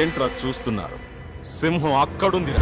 ఏంట్రా చూస్తున్నారు? సింహం అక్కడుందిరా.